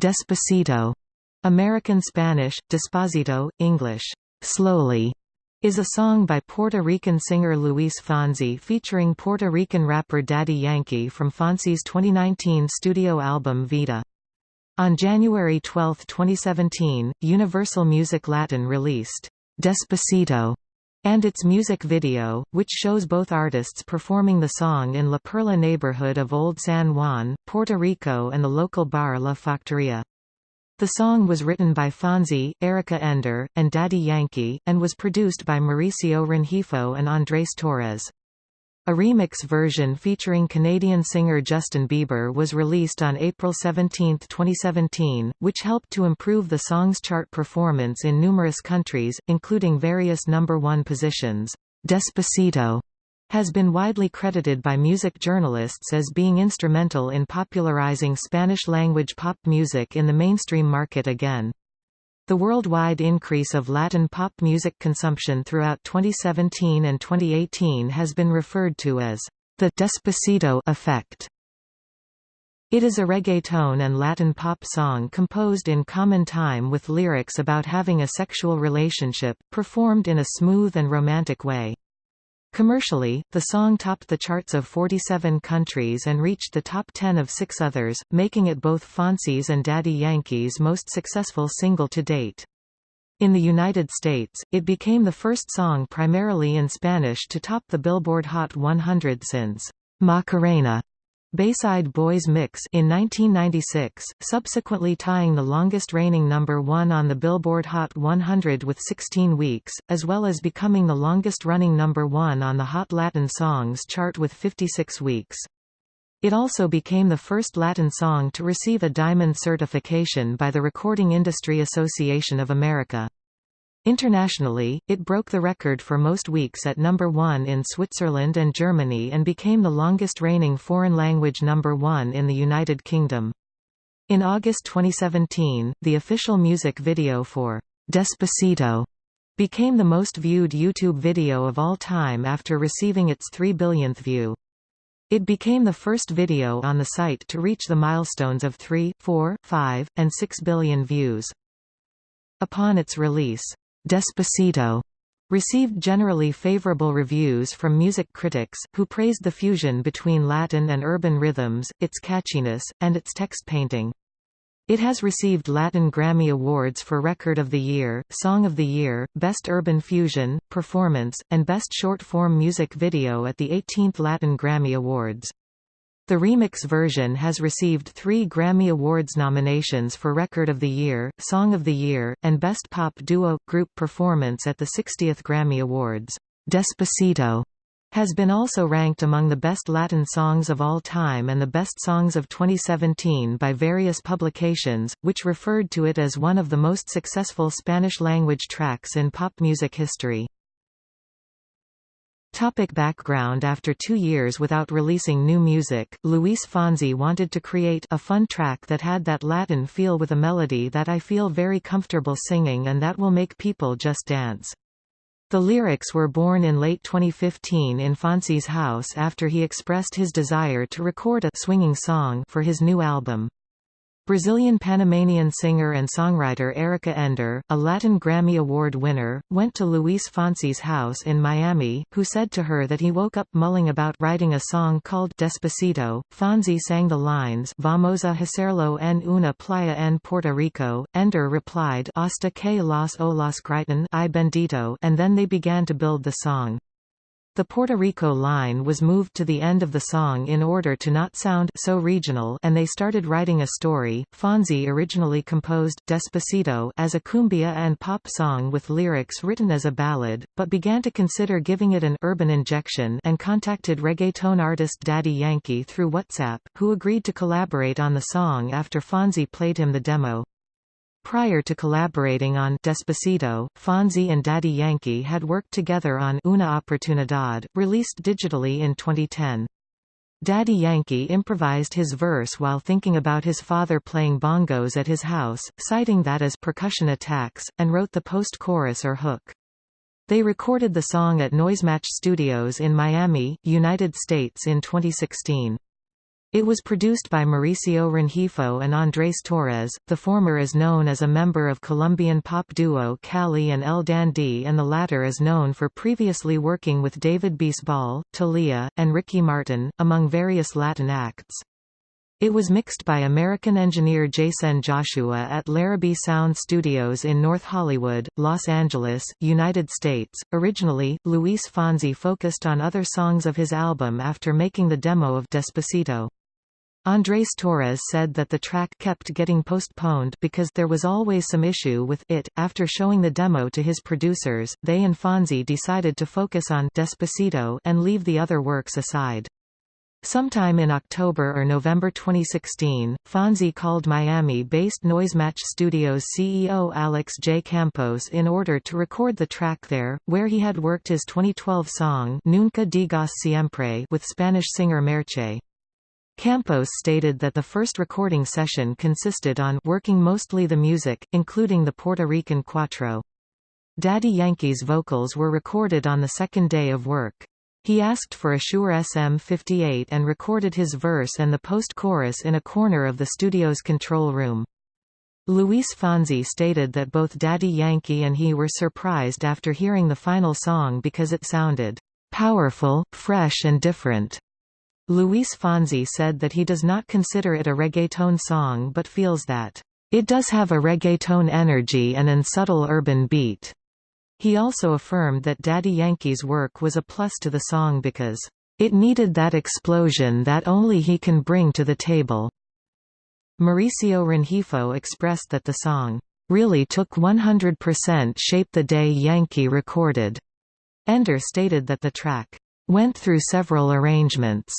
Despacito, American Spanish, Despacito, English, slowly, is a song by Puerto Rican singer Luis Fonsi featuring Puerto Rican rapper Daddy Yankee from Fonsi's 2019 studio album Vida. On January 12, 2017, Universal Music Latin released Despacito and its music video, which shows both artists performing the song in La Perla neighborhood of Old San Juan, Puerto Rico and the local bar La Factoria. The song was written by Fonsi, Erica Ender, and Daddy Yankee, and was produced by Mauricio Rengifo and Andrés Torres. A remix version featuring Canadian singer Justin Bieber was released on April 17, 2017, which helped to improve the song's chart performance in numerous countries, including various number one positions. Despacito has been widely credited by music journalists as being instrumental in popularizing Spanish-language pop music in the mainstream market again. The worldwide increase of Latin pop music consumption throughout 2017 and 2018 has been referred to as the Despacito effect. It is a reggaeton and Latin pop song composed in common time with lyrics about having a sexual relationship, performed in a smooth and romantic way. Commercially, the song topped the charts of 47 countries and reached the top 10 of six others, making it both Fonsi's and Daddy Yankee's most successful single to date. In the United States, it became the first song primarily in Spanish to top the Billboard Hot 100 since Macarena Bayside Boys Mix in 1996, subsequently tying the longest reigning number 1 on the Billboard Hot 100 with 16 weeks, as well as becoming the longest running number 1 on the Hot Latin Songs chart with 56 weeks. It also became the first Latin song to receive a Diamond certification by the Recording Industry Association of America. Internationally, it broke the record for most weeks at number one in Switzerland and Germany and became the longest reigning foreign language number one in the United Kingdom. In August 2017, the official music video for Despacito became the most viewed YouTube video of all time after receiving its 3 billionth view. It became the first video on the site to reach the milestones of 3, 4, 5, and 6 billion views. Upon its release, Despacito received generally favorable reviews from music critics, who praised the fusion between Latin and urban rhythms, its catchiness, and its text painting. It has received Latin Grammy Awards for Record of the Year, Song of the Year, Best Urban Fusion, Performance, and Best Short-Form Music Video at the 18th Latin Grammy Awards. The remix version has received three Grammy Awards nominations for Record of the Year, Song of the Year, and Best Pop Duo – Group Performance at the 60th Grammy Awards. Despacito has been also ranked among the best Latin songs of all time and the best songs of 2017 by various publications, which referred to it as one of the most successful Spanish-language tracks in pop music history. Topic background After two years without releasing new music, Luis Fonsi wanted to create a fun track that had that Latin feel with a melody that I feel very comfortable singing and that will make people just dance. The lyrics were born in late 2015 in Fonsi's house after he expressed his desire to record a swinging song for his new album. Brazilian Panamanian singer and songwriter Erica Ender, a Latin Grammy Award winner, went to Luis Fonsi's house in Miami, who said to her that he woke up mulling about writing a song called Despacito. Fonsi sang the lines Vamos a hacerlo en una playa en Puerto Rico. Ender replied Hasta que las olas griten I bendito and then they began to build the song. The Puerto Rico line was moved to the end of the song in order to not sound so regional and they started writing a story. Fonsi originally composed Despacito as a cumbia and pop song with lyrics written as a ballad, but began to consider giving it an urban injection and contacted reggaeton artist Daddy Yankee through WhatsApp, who agreed to collaborate on the song after Fonsi played him the demo. Prior to collaborating on Despacito, Fonsi and Daddy Yankee had worked together on Una Oportunidad, released digitally in 2010. Daddy Yankee improvised his verse while thinking about his father playing bongos at his house, citing that as percussion attacks, and wrote the post-chorus or hook. They recorded the song at Noisematch Studios in Miami, United States in 2016. It was produced by Mauricio Rengifo and Andrés Torres, the former is known as a member of Colombian pop duo Cali and El Dandee and the latter is known for previously working with David Bisbal, Thalía, and Ricky Martin, among various Latin acts. It was mixed by American engineer Jason Joshua at Larrabee Sound Studios in North Hollywood, Los Angeles, United States. Originally, Luis Fonsi focused on other songs of his album after making the demo of Despacito. Andrés Torres said that the track kept getting postponed because there was always some issue with it. After showing the demo to his producers, they and Fonsi decided to focus on Despacito and leave the other works aside. Sometime in October or November 2016, Fonsi called Miami-based Noisematch Studios CEO Alex J. Campos in order to record the track there, where he had worked his 2012 song Nunca digas siempre with Spanish singer Merche. Campos stated that the first recording session consisted on working mostly the music, including the Puerto Rican cuatro. Daddy Yankee's vocals were recorded on the second day of work. He asked for a Shure SM58 and recorded his verse and the post-chorus in a corner of the studio's control room. Luis Fonsi stated that both Daddy Yankee and he were surprised after hearing the final song because it sounded powerful, fresh and different. Luis Fonsi said that he does not consider it a reggaeton song but feels that, "...it does have a reggaeton energy and an subtle urban beat." He also affirmed that Daddy Yankee's work was a plus to the song because, "...it needed that explosion that only he can bring to the table." Mauricio Rengifo expressed that the song, "...really took 100% shape the day Yankee recorded." Ender stated that the track, "...went through several arrangements."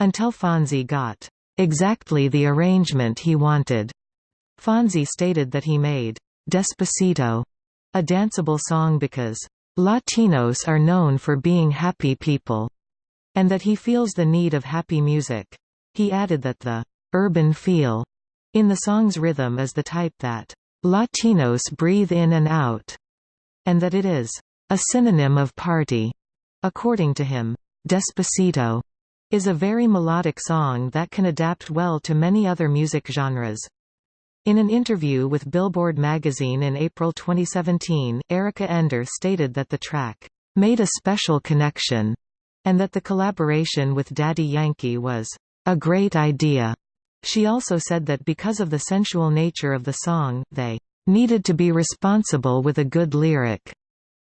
Until Fonsi got exactly the arrangement he wanted. Fonsi stated that he made Despacito a danceable song because Latinos are known for being happy people, and that he feels the need of happy music. He added that the urban feel in the song's rhythm is the type that Latinos breathe in and out, and that it is a synonym of party. According to him, Despacito is a very melodic song that can adapt well to many other music genres. In an interview with Billboard magazine in April 2017, Erica Ender stated that the track made a special connection and that the collaboration with Daddy Yankee was a great idea. She also said that because of the sensual nature of the song, they needed to be responsible with a good lyric,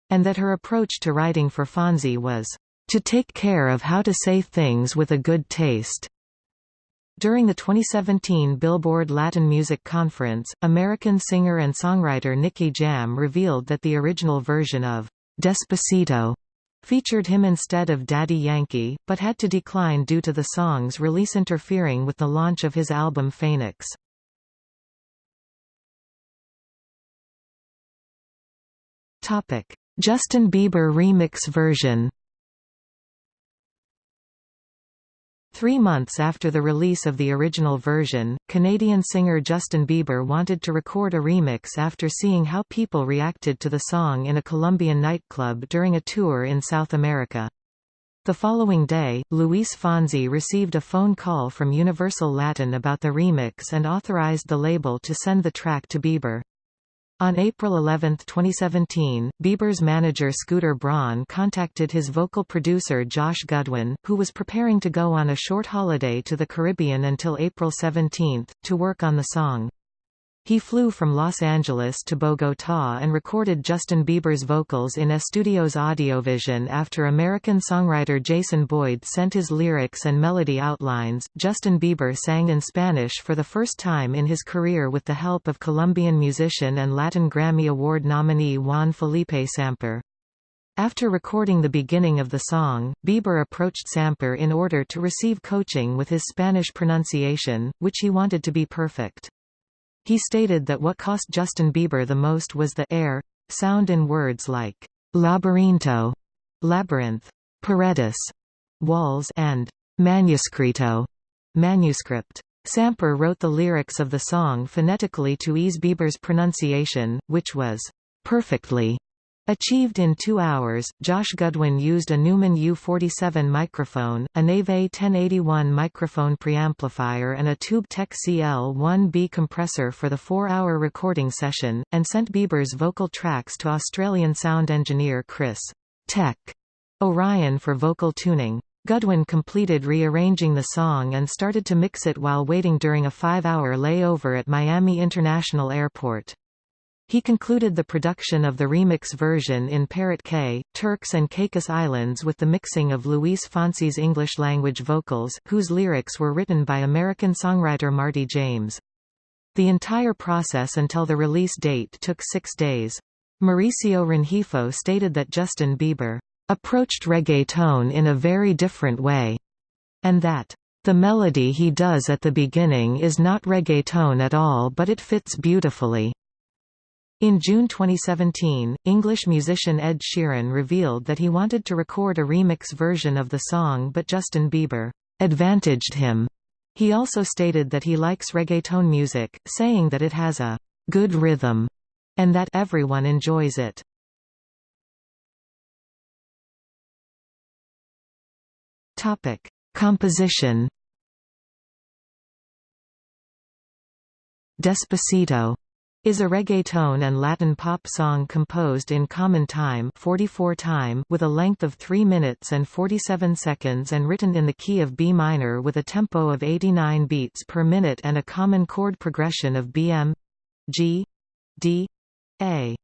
and that her approach to writing for Fonsi was to take care of how to say things with a good taste. During the 2017 Billboard Latin Music Conference, American singer and songwriter Nicky Jam revealed that the original version of Despacito featured him instead of Daddy Yankee, but had to decline due to the song's release interfering with the launch of his album Phoenix. Justin Bieber remix version Three months after the release of the original version, Canadian singer Justin Bieber wanted to record a remix after seeing how people reacted to the song in a Colombian nightclub during a tour in South America. The following day, Luis Fonsi received a phone call from Universal Latin about the remix and authorized the label to send the track to Bieber. On April 11, 2017, Bieber's manager Scooter Braun contacted his vocal producer Josh Gudwin, who was preparing to go on a short holiday to the Caribbean until April 17, to work on the song. He flew from Los Angeles to Bogotá and recorded Justin Bieber's vocals in Estudios Audiovision after American songwriter Jason Boyd sent his lyrics and melody outlines. Justin Bieber sang in Spanish for the first time in his career with the help of Colombian musician and Latin Grammy Award nominee Juan Felipe Samper. After recording the beginning of the song, Bieber approached Samper in order to receive coaching with his Spanish pronunciation, which he wanted to be perfect. He stated that what cost Justin Bieber the most was the air sound in words like laberinto, labyrinth, paredes, walls, and manuscrito, manuscript. Samper wrote the lyrics of the song phonetically to ease Bieber's pronunciation, which was perfectly Achieved in two hours, Josh Gudwin used a Neumann U47 microphone, a Neve 1081 microphone preamplifier and a TubeTech CL1B compressor for the four-hour recording session, and sent Bieber's vocal tracks to Australian sound engineer Chris Tek O'Ryan for vocal tuning. Gudwin completed rearranging the song and started to mix it while waiting during a five-hour layover at Miami International Airport. He concluded the production of the remix version in Parrot Cay, Turks and Caicos Islands with the mixing of Luis Fonsi's English-language vocals, whose lyrics were written by American songwriter Marty James. The entire process until the release date took six days. Mauricio Rengifo stated that Justin Bieber approached reggaeton in a very different way, and that the melody he does at the beginning is not reggaeton at all but it fits beautifully. In June 2017, English musician Ed Sheeran revealed that he wanted to record a remix version of the song but Justin Bieber advantaged him. He also stated that he likes reggaeton music, saying that it has a good rhythm and that everyone enjoys it. Topic: Composition Despacito is a reggaeton and Latin pop song composed in common time 44 time with a length of 3 minutes and 47 seconds and written in the key of B minor with a tempo of 89 beats per minute and a common chord progression of BM G D A.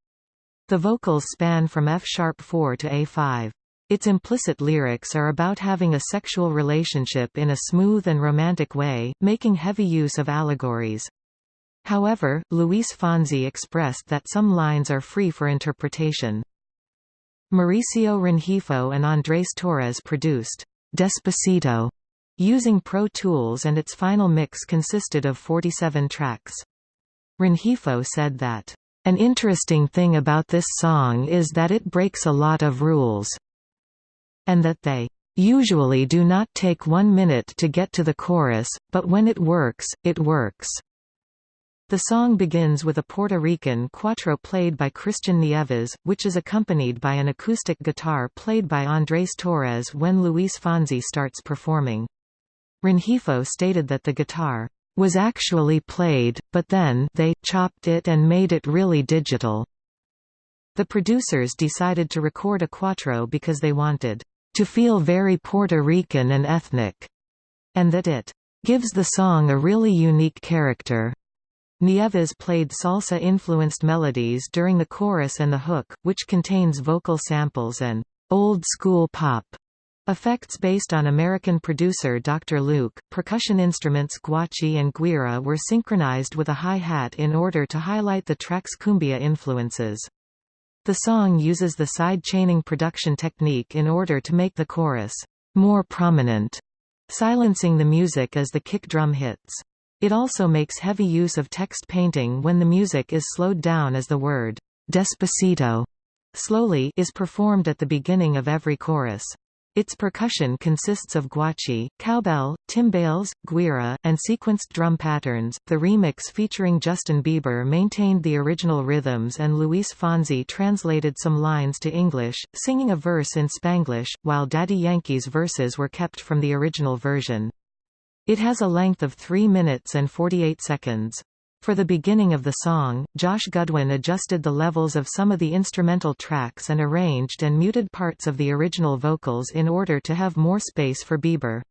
The vocals span from F-sharp 4 to A5. Its implicit lyrics are about having a sexual relationship in a smooth and romantic way, making heavy use of allegories. However, Luis Fonsi expressed that some lines are free for interpretation. Mauricio Rengifo and Andrés Torres produced Despacito using Pro Tools and its final mix consisted of 47 tracks. Rengifo said that, "...an interesting thing about this song is that it breaks a lot of rules," and that they usually do not take one minute to get to the chorus, but when it works, it works. The song begins with a Puerto Rican cuatro played by Christian Nieves, which is accompanied by an acoustic guitar played by Andrés Torres when Luis Fonsi starts performing. Rengifo stated that the guitar was actually played, but then they chopped it and made it really digital. The producers decided to record a cuatro because they wanted to feel very Puerto Rican and ethnic, and that it gives the song a really unique character. Nieves played salsa-influenced melodies during the chorus and the hook, which contains vocal samples and old-school pop effects based on American producer Dr. Luke. Percussion instruments guachi and guira were synchronized with a hi-hat in order to highlight the track's cumbia influences. The song uses the side chaining production technique in order to make the chorus more prominent, silencing the music as the kick drum hits. It also makes heavy use of text painting when the music is slowed down as the word «despacito» slowly is performed at the beginning of every chorus. Its percussion consists of guachi, cowbell, timbales, guira, and sequenced drum patterns. The remix featuring Justin Bieber maintained the original rhythms and Luis Fonsi translated some lines to English, singing a verse in Spanglish, while Daddy Yankee's verses were kept from the original version. It has a length of 3 minutes and 48 seconds. For the beginning of the song, Josh Gudwin adjusted the levels of some of the instrumental tracks and arranged and muted parts of the original vocals in order to have more space for Bieber.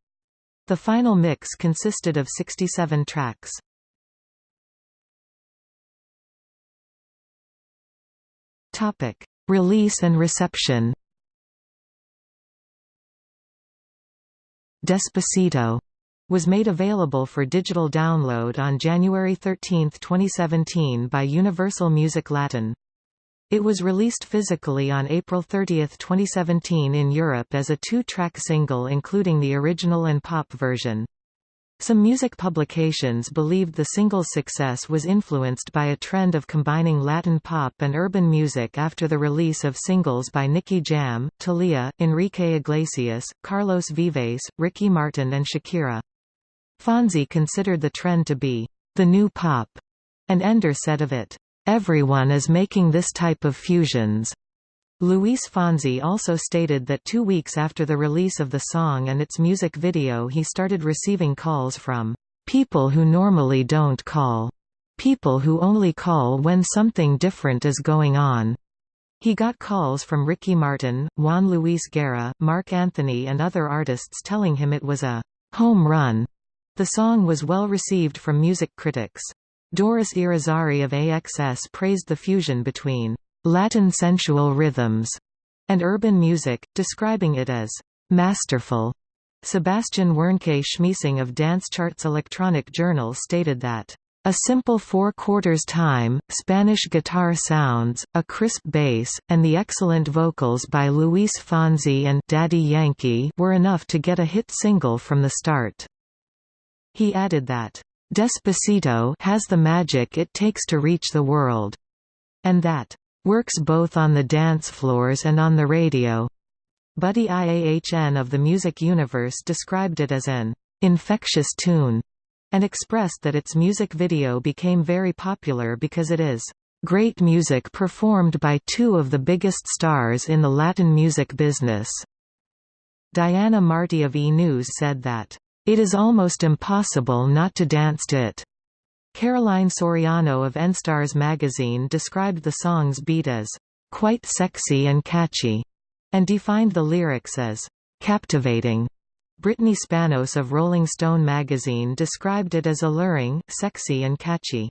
The final mix consisted of 67 tracks. Topic: Release and reception. Despacito was made available for digital download on January 13, 2017 by Universal Music Latin. It was released physically on April 30, 2017 in Europe as a two-track single including the original and pop version. Some music publications believed the single's success was influenced by a trend of combining Latin pop and urban music after the release of singles by Nicky Jam, Thalía, Enrique Iglesias, Carlos Vives, Ricky Martin and Shakira. Fonsi considered the trend to be the new pop, and Ender said of it, "Everyone is making this type of fusions." Luis Fonsi also stated that two weeks after the release of the song and its music video he started receiving calls from people who normally don't call. People who only call when something different is going on. He got calls from Ricky Martin, Juan Luis Guerra, Marc Anthony and other artists telling him it was a home run. The song was well received from music critics. Doris Irizarry of AXS praised the fusion between Latin sensual rhythms and urban music, describing it as masterful. Sebastian Wernke Schmiesing of Dance Charts Electronic Journal stated that a simple four-quarters time, Spanish guitar sounds, a crisp bass, and the excellent vocals by Luis Fonsi and Daddy Yankee were enough to get a hit single from the start. He added that, "...Despacito has the magic it takes to reach the world," and that, Works both on the dance floors and on the radio. Buddy IAHN of the Music Universe described it as an infectious tune and expressed that its music video became very popular because it is great music performed by two of the biggest stars in the Latin music business. Diana Marti of E! News said that, "...it is almost impossible not to dance to it." Caroline Soriano of N-Stars magazine described the song's beat as quite sexy and catchy, and defined the lyrics as captivating. Brittany Spanos of Rolling Stone magazine described it as alluring, sexy and catchy.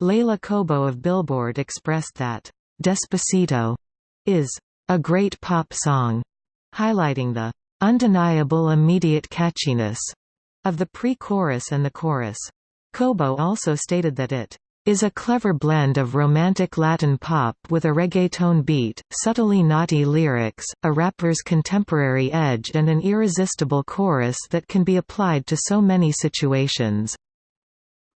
Leila Cobo of Billboard expressed that, Despacito is a great pop song, highlighting the undeniable immediate catchiness of the pre-chorus and the chorus. Cobo also stated that it is a clever blend of romantic Latin pop with a reggaeton beat, subtly naughty lyrics, a rapper's contemporary edge and an irresistible chorus that can be applied to so many situations.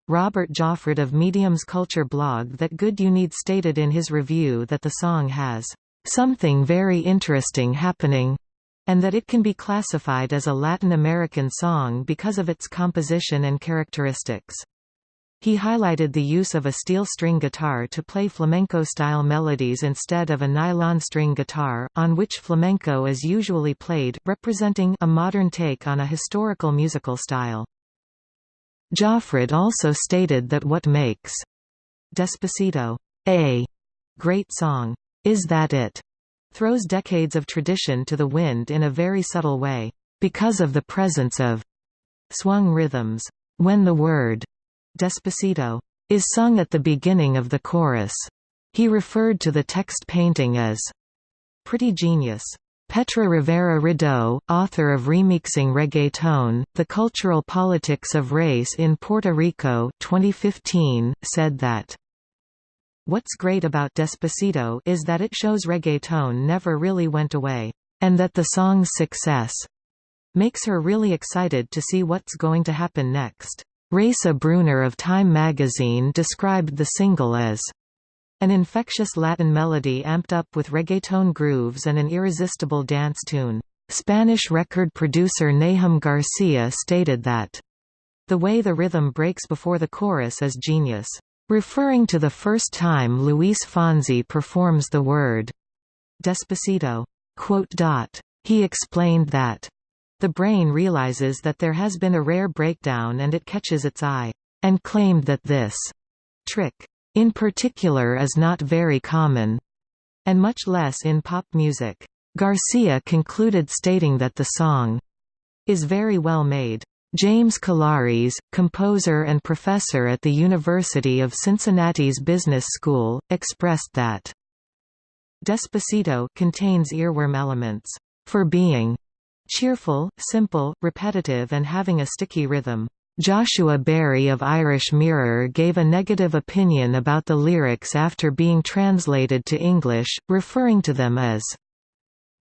Robert Joffred of Medium's Culture blog That Good You Need stated in his review that the song has something very interesting happening and that it can be classified as a Latin American song because of its composition and characteristics. He highlighted the use of a steel string guitar to play flamenco-style melodies instead of a nylon string guitar, on which flamenco is usually played, representing a modern take on a historical musical style. Joffred also stated that what makes Despacito a great song is that it throws decades of tradition to the wind in a very subtle way, because of the presence of swung rhythms. When the word Despacito is sung at the beginning of the chorus, he referred to the text painting as pretty genius. Petra Rivera Rideau, author of Remixing Reggaeton, The Cultural Politics of Race in Puerto Rico 2015, said that What's great about Despacito is that it shows reggaeton never really went away, and that the song's success makes her really excited to see what's going to happen next. Raisa Bruner of Time magazine described the single as an infectious Latin melody amped up with reggaeton grooves and an irresistible dance tune. Spanish record producer Nahum Garcia stated that, The way the rhythm breaks before the chorus is genius. Referring to the first time Luis Fonsi performs the word Despacito. He explained that the brain realizes that there has been a rare breakdown and it catches its eye, and claimed that this trick, in particular is not very common, and much less in pop music. Garcia concluded stating that the song is very well made. James Kellaris, composer and professor at the University of Cincinnati's Business School, expressed that Despacito contains earworm elements for being cheerful, simple, repetitive and having a sticky rhythm. Joshua Berry of Irish Mirror gave a negative opinion about the lyrics after being translated to English, referring to them as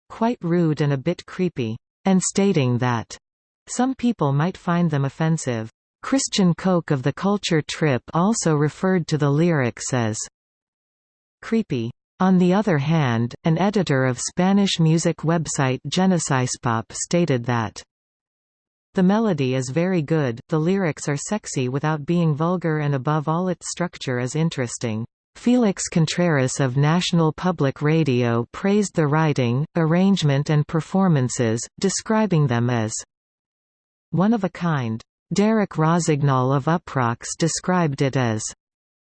quite rude and a bit creepy, and stating that some people might find them offensive. Christian Koch of the Culture Trip also referred to the lyrics as creepy. On the other hand, an editor of Spanish music website Genesispop stated that the melody is very good, the lyrics are sexy without being vulgar and above all its structure is interesting. Felix Contreras of National Public Radio praised the writing, arrangement and performances, describing them as one of a kind. Derek Rossignol of Uproxx described it as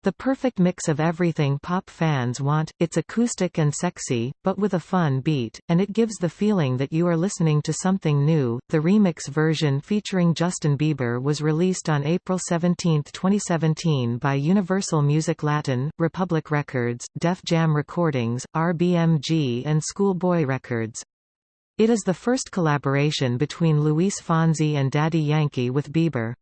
the perfect mix of everything pop fans want, it's acoustic and sexy, but with a fun beat, and it gives the feeling that you are listening to something new. The remix version featuring Justin Bieber was released on April 17, 2017 by Universal Music Latin, Republic Records, Def Jam Recordings, RBMG and Schoolboy Records. It is the first collaboration between Luis Fonsi and Daddy Yankee with Bieber.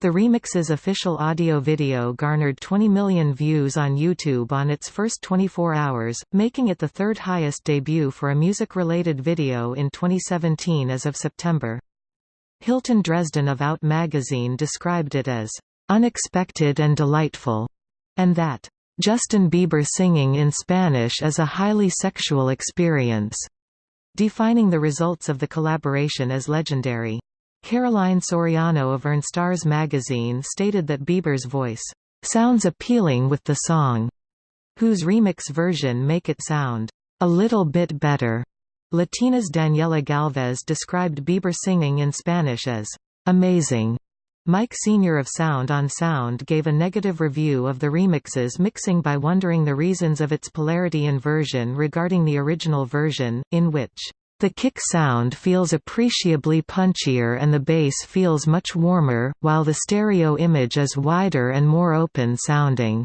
The remix's official audio video garnered 20 million views on YouTube on its first 24 hours, making it the third highest debut for a music-related video in 2017 as of September. Hilton Dresden of Out magazine described it as unexpected and delightful, and that Justin Bieber singing in Spanish is a highly sexual experience, defining the results of the collaboration as legendary. Caroline Soriano of EarnStars magazine stated that Bieber's voice, "...sounds appealing with the song," whose remix version make it sound, "...a little bit better." Latina's Daniela Galvez described Bieber singing in Spanish as, "...amazing." Mike Senior of Sound on Sound gave a negative review of the remix's mixing by wondering the reasons of its polarity inversion regarding the original version, in which the kick sound feels appreciably punchier and the bass feels much warmer, while the stereo image is wider and more open-sounding.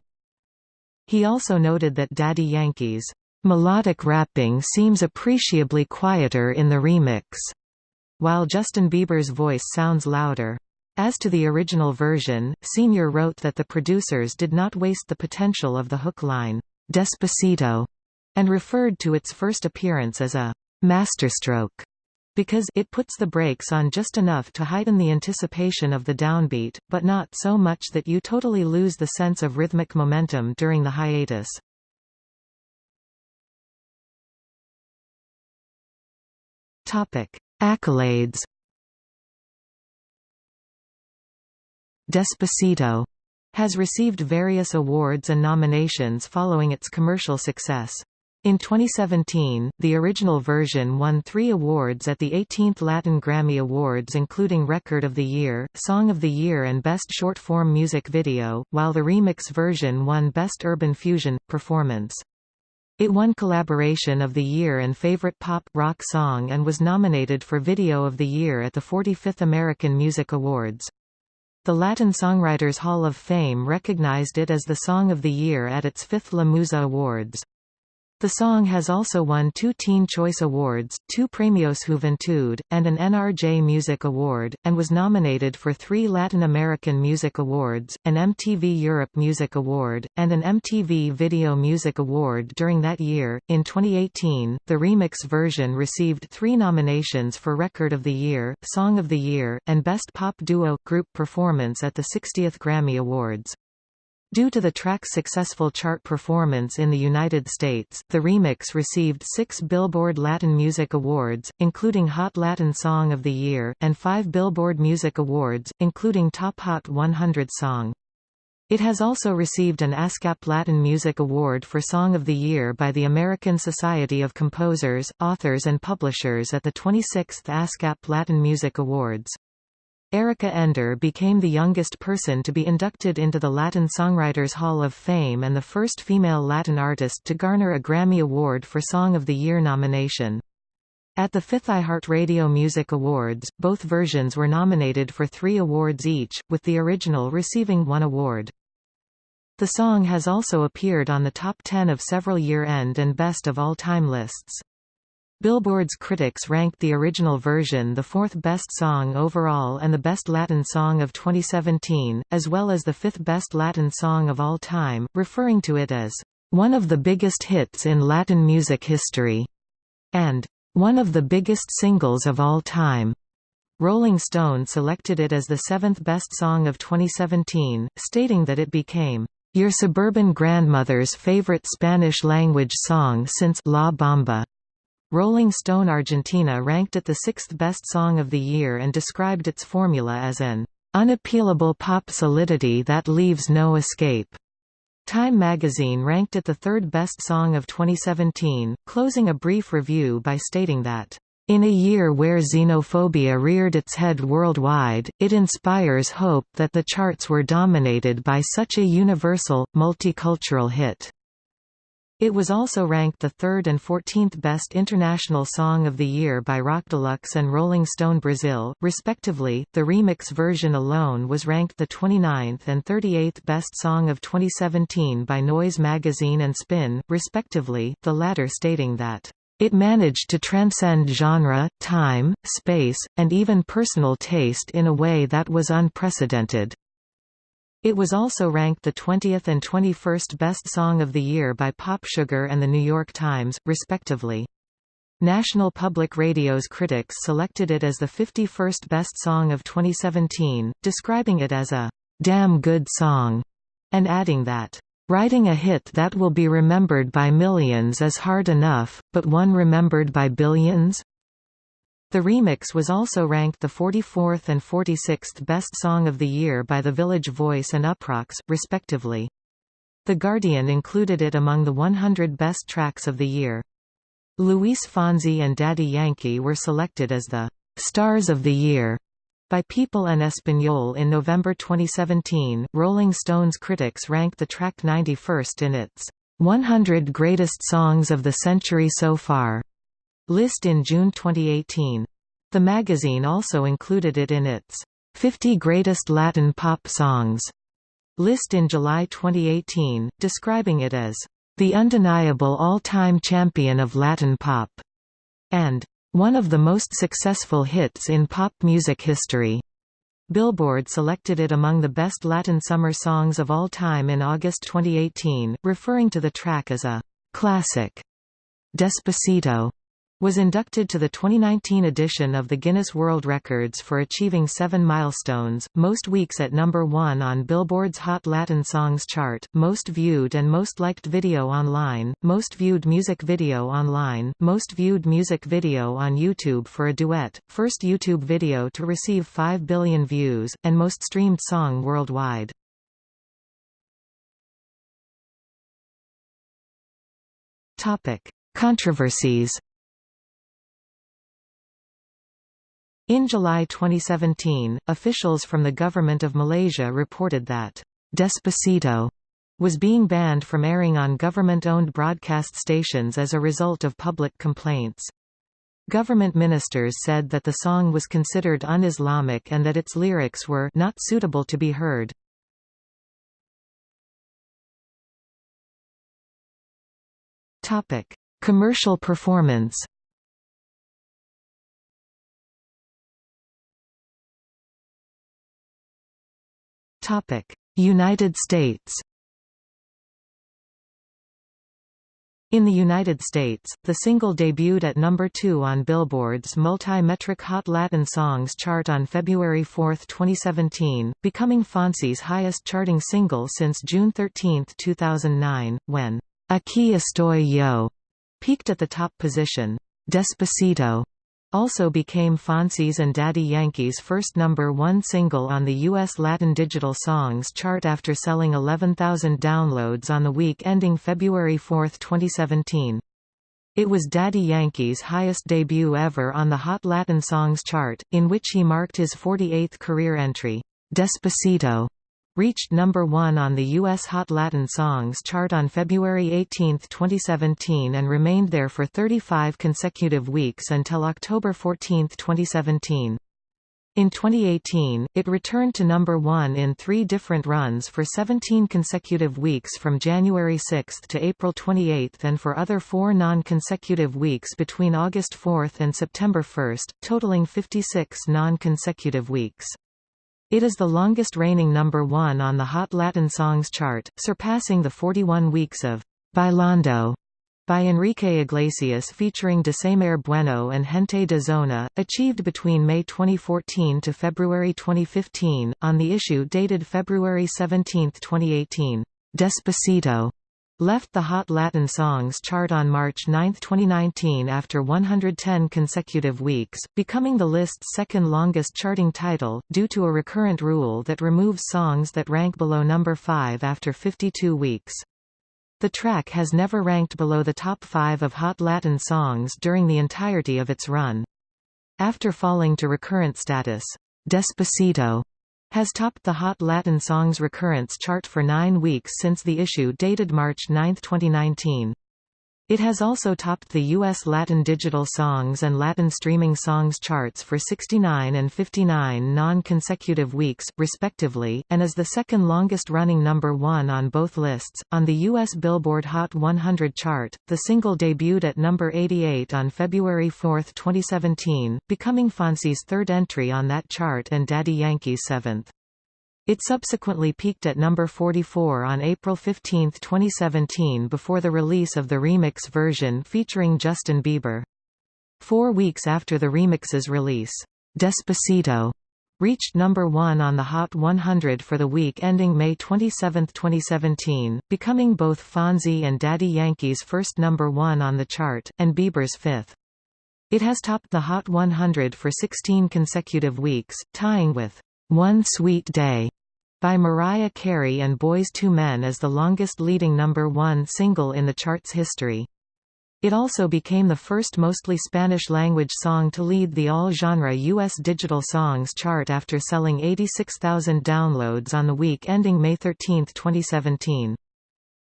He also noted that Daddy Yankee's melodic rapping seems appreciably quieter in the remix, while Justin Bieber's voice sounds louder. As to the original version, Senior wrote that the producers did not waste the potential of the hook line, Despacito, and referred to its first appearance as a masterstroke because it puts the brakes on just enough to heighten the anticipation of the downbeat, but not so much that you totally lose the sense of rhythmic momentum during the hiatus. Topic: Accolades. Despacito has received various awards and nominations following its commercial success. In 2017, the original version won three awards at the 18th Latin Grammy Awards including Record of the Year, Song of the Year and Best Short-Form Music Video, while the remix version won Best Urban Fusion, Performance. It won Collaboration of the Year and Favorite Pop Rock Song and was nominated for Video of the Year at the 45th American Music Awards. The Latin Songwriters Hall of Fame recognized it as the Song of the Year at its fifth La Musa Awards. The song has also won two Teen Choice Awards, two Premios Juventud, and an NRJ Music Award, and was nominated for three Latin American Music Awards, an MTV Europe Music Award, and an MTV Video Music Award during that year. In 2018, the remix version received three nominations for Record of the Year, Song of the Year, and Best Pop Duo Group Performance at the 60th Grammy Awards. Due to the track's successful chart performance in the United States, the remix received six Billboard Latin Music Awards, including Hot Latin Song of the Year, and five Billboard Music Awards, including Top Hot 100 Song. It has also received an ASCAP Latin Music Award for Song of the Year by the American Society of Composers, Authors and Publishers at the 26th ASCAP Latin Music Awards. Erica Ender became the youngest person to be inducted into the Latin Songwriters Hall of Fame and the first female Latin artist to garner a Grammy Award for Song of the Year nomination. At the fifth iHeartRadio Music Awards, both versions were nominated for three awards each, with the original receiving one award. The song has also appeared on the top 10 of several year-end and best of all-time lists. Billboard's critics ranked the original version the fourth best song overall and the best Latin song of 2017, as well as the fifth best Latin song of all time, referring to it as one of the biggest hits in Latin music history, and one of the biggest singles of all time. Rolling Stone selected it as the seventh best song of 2017, stating that it became your suburban grandmother's favorite Spanish-language song since La Bamba. Rolling Stone Argentina ranked it the sixth best song of the year and described its formula as an unappealable pop solidity that leaves no escape. Time magazine ranked it the third best song of 2017, closing a brief review by stating that in a year where xenophobia reared its head worldwide, it inspires hope that the charts were dominated by such a universal, multicultural hit. It was also ranked the third and 14th best international song of the year by Rock Deluxe and Rolling Stone Brazil, respectively. The remix version alone was ranked the 29th and 38th best song of 2017 by Noise magazine and Spin, respectively, the latter stating that it managed to transcend genre, time, space, and even personal taste in a way that was unprecedented. It was also ranked the 20th and 21st Best Song of the Year by Pop Sugar and The New York Times, respectively. National Public Radio's critics selected it as the 51st Best Song of 2017, describing it as a «damn good song», and adding that Writing a hit that will be remembered by millions is hard enough, but one remembered by billions? The remix was also ranked the 44th and 46th Best Song of the Year by The Village Voice and Uproxx, respectively. The Guardian included it among the 100 Best Tracks of the Year. Luis Fonsi and Daddy Yankee were selected as the «Stars of the Year» By People en Español in November 2017, Rolling Stone's critics ranked the track 91st in its 100 Greatest Songs of the Century So Far list in June 2018. The magazine also included it in its 50 Greatest Latin Pop Songs list in July 2018, describing it as the undeniable all-time champion of Latin pop, and one of the most successful hits in pop music history. Billboard selected it among the best Latin summer songs of all time in August 2018, referring to the track as a classic. Despacito was inducted to the 2019 edition of the Guinness World Records for achieving seven milestones, most weeks at number one on Billboard's Hot Latin Songs chart, most viewed and most liked video online, most viewed music video online, most viewed music video on YouTube for a duet, first YouTube video to receive 5 billion views, and most streamed song worldwide. Controversies In July 2017, officials from the government of Malaysia reported that Despacito was being banned from airing on government-owned broadcast stations as a result of public complaints. Government ministers said that the song was considered un-Islamic and that its lyrics were not suitable to be heard. Commercial performance United States. In the United States, the single debuted at number 2 on Billboard's multi-metric Hot Latin Songs chart on February 4, 2017, becoming Fonsi's highest charting single since June 13, 2009, when Aquí estoy yo! peaked at the top position. Despacito also became Fonsi's and Daddy Yankee's first number one single on the U.S. Latin Digital Songs chart after selling 11,000 downloads on the week ending February 4, 2017. It was Daddy Yankee's highest debut ever on the Hot Latin Songs chart, in which he marked his 48th career entry. Despacito reached number one on the U.S. Hot Latin Songs chart on February 18, 2017 and remained there for 35 consecutive weeks until October 14, 2017. In 2018, it returned to number one in three different runs for 17 consecutive weeks from January 6 to April 28 and for other four non-consecutive weeks between August 4 and September 1, totaling 56 non-consecutive weeks. It is the longest reigning number one on the Hot Latin Songs chart, surpassing the 41 weeks of Bailando by Enrique Iglesias featuring Descemer Bueno and Gente de Zona, achieved between May 2014 to February 2015, on the issue dated February 17, 2018. Despacito left the Hot Latin Songs chart on March 9, 2019 after 110 consecutive weeks, becoming the list's second longest charting title, due to a recurrent rule that removes songs that rank below number 5 after 52 weeks. The track has never ranked below the top 5 of Hot Latin Songs during the entirety of its run. After falling to recurrent status, Despacito has topped the Hot Latin Songs recurrence chart for nine weeks since the issue dated March 9, 2019. It has also topped the U.S. Latin Digital Songs and Latin Streaming Songs charts for 69 and 59 non-consecutive weeks, respectively, and is the second longest-running number one on both lists. On the U.S. Billboard Hot 100 chart, the single debuted at number 88 on February 4, 2017, becoming Fonsi's third entry on that chart and Daddy Yankee's seventh. It subsequently peaked at number 44 on April 15, 2017 before the release of the remix version featuring Justin Bieber. Four weeks after the remix's release, Despacito reached number 1 on the Hot 100 for the week ending May 27, 2017, becoming both Fonsi and Daddy Yankee's first number 1 on the chart, and Bieber's fifth. It has topped the Hot 100 for 16 consecutive weeks, tying with One Sweet Day by Mariah Carey and Boyz II Men as the longest leading number one single in the chart's history. It also became the first mostly Spanish-language song to lead the all-genre U.S. digital songs chart after selling 86,000 downloads on the week ending May 13, 2017.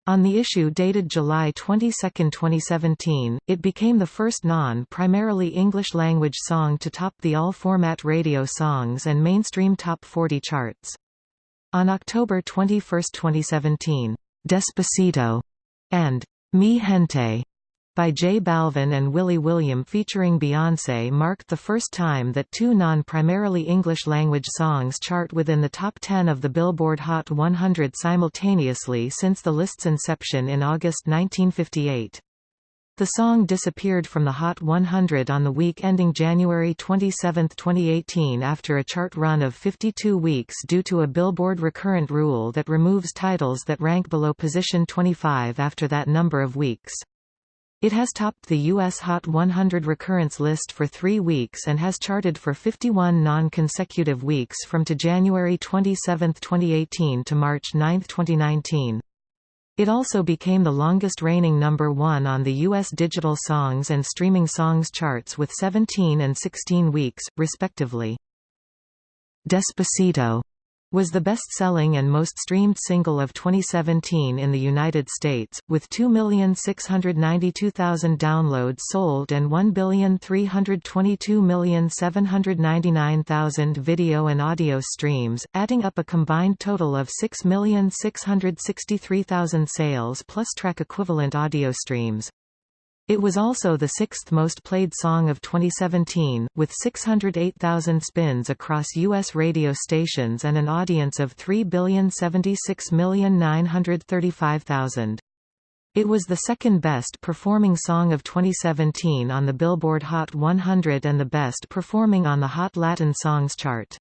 On the issue dated July 22, 2017, it became the first non-primarily English-language song to top the all-format radio songs and mainstream top 40 charts. On October 21, 2017, Despacito and Mi Gente by J Balvin and Willy William featuring Beyoncé marked the first time that two non-primarily English-language songs chart within the top 10 of the Billboard Hot 100 simultaneously since the list's inception in August 1958. The song disappeared from the Hot 100 on the week ending January 27, 2018 after a chart run of 52 weeks due to a Billboard recurrent rule that removes titles that rank below position 25 after that number of weeks. It has topped the U.S. Hot 100 recurrence list for three weeks and has charted for 51 non-consecutive weeks from to January 27, 2018 to March 9, 2019. It also became the longest reigning number one on the U.S. digital songs and streaming songs charts with 17 and 16 weeks, respectively. Despacito was the best-selling and most streamed single of 2017 in the United States, with 2,692,000 downloads sold and 1,322,799,000 video and audio streams, adding up a combined total of 6,663,000 sales plus track equivalent audio streams. It was also the sixth most played song of 2017, with 608,000 spins across U.S. radio stations and an audience of 3,076,935,000. It was the second best performing song of 2017 on the Billboard Hot 100 and the best performing on the Hot Latin Songs chart.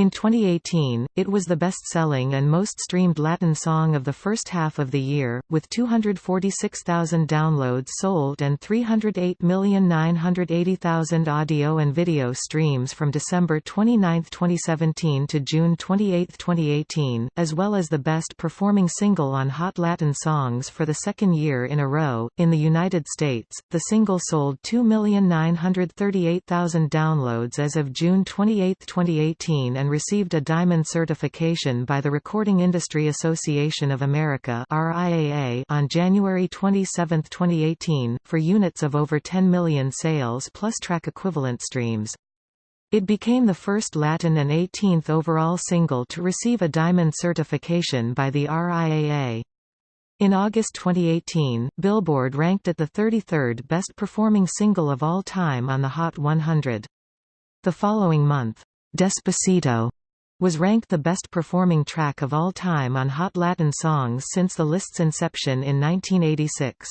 In 2018, it was the best-selling and most streamed Latin song of the first half of the year, with 246,000 downloads sold and 308,980,000 audio and video streams from December 29, 2017 to June 28, 2018, as well as the best-performing single on Hot Latin Songs for the second year in a row. In the United States, the single sold 2,938,000 downloads as of June 28, 2018 and received a Diamond certification by the Recording Industry Association of America on January 27, 2018, for units of over 10 million sales plus track equivalent streams. It became the first Latin and 18th overall single to receive a Diamond certification by the RIAA. In August 2018, Billboard ranked it the 33rd best-performing single of all time on the Hot 100. The following month, Despacito was ranked the best-performing track of all time on Hot Latin Songs since the list's inception in 1986.